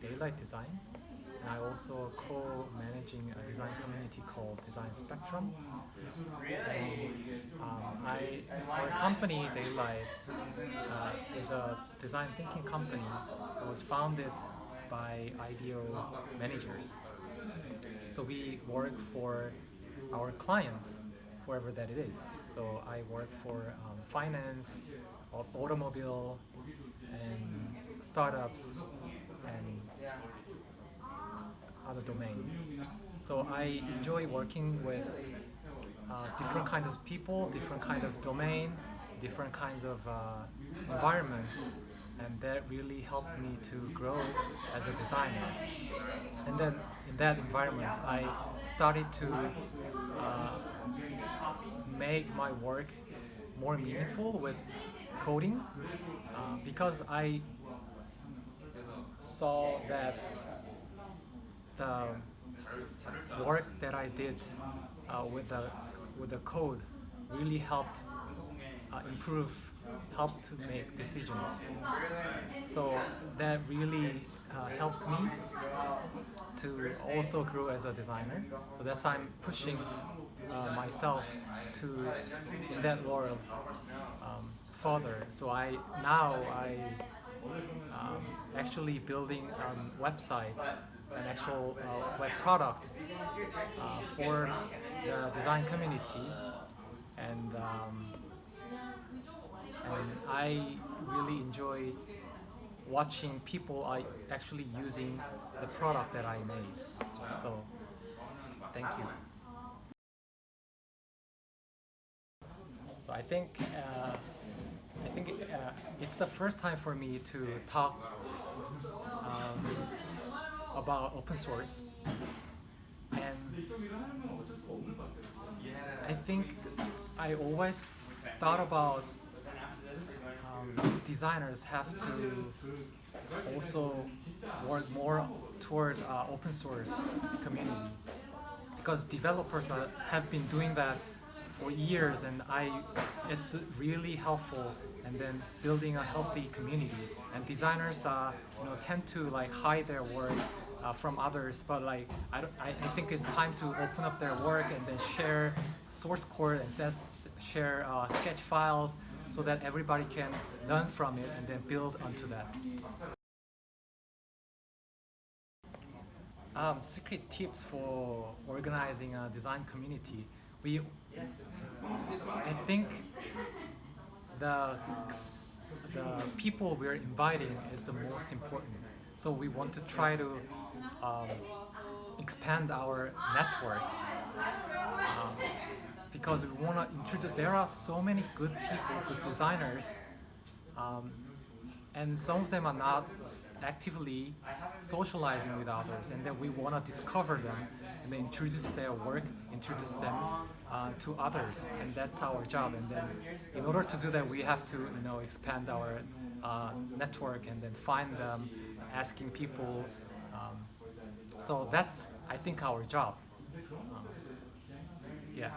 Daylight Design. And I also co-managing a design community called Design Spectrum. And, um, I, our company, Daylight, uh, is a design thinking company. that was founded by IDEO managers. So we work for our clients, whoever that it is. So I work for um, finance, automobile, and startups, and other domains. So I enjoy working with uh, different kinds of people, different kind of domain, different kinds of uh, environments, and that really helped me to grow as a designer. And then in that environment, I started to uh, make my work more meaningful with coding uh, because I saw that the work that I did uh, with the with the code really helped uh, improve, helped to make decisions. So that really uh, helped me to also grow as a designer. So that's why I'm pushing uh, myself to in that world um, further. So I now I um, actually building a website an actual uh, web product uh, for the design community and, um, I really enjoy watching people are actually using the product that I made. So thank you. So I think uh, I think uh, it's the first time for me to talk um, about open source and I think I always thought about um, designers have to also work more toward uh, open source community. Because developers are, have been doing that for years and I it's really helpful and then building a healthy community. And designers uh, you know tend to like hide their work uh, from others, but like I, I, I, think it's time to open up their work and then share source code and share uh, sketch files so that everybody can learn from it and then build onto that. Um, secret tips for organizing a design community. We, I think the the people we're inviting is the most important. So we want to try to um, expand our network um, because we want to introduce, there are so many good people, good designers um, and some of them are not actively socializing with others and then we want to discover them and then introduce their work, introduce them uh, to others and that's our job. And then in order to do that we have to you know expand our uh, network and then find them asking people um, so that's I think our job. um, yeah